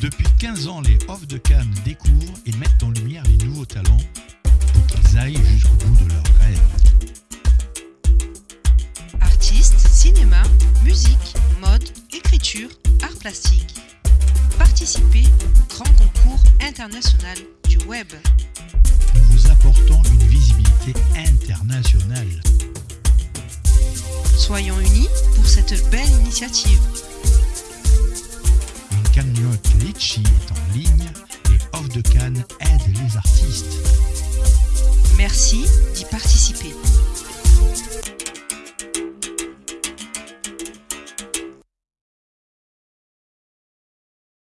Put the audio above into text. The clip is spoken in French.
Depuis 15 ans, les Off de Cannes découvrent et mettent en lumière les nouveaux talents pour qu'ils aillent jusqu'au bout de leurs rêves. Artistes, cinéma, musique, mode, écriture, art plastique. Participez au grand concours international du web. Nous vous apportons une visibilité internationale. Soyons unis pour cette belle initiative. Litchi est en ligne. Les Off de Cannes aident les artistes. Merci.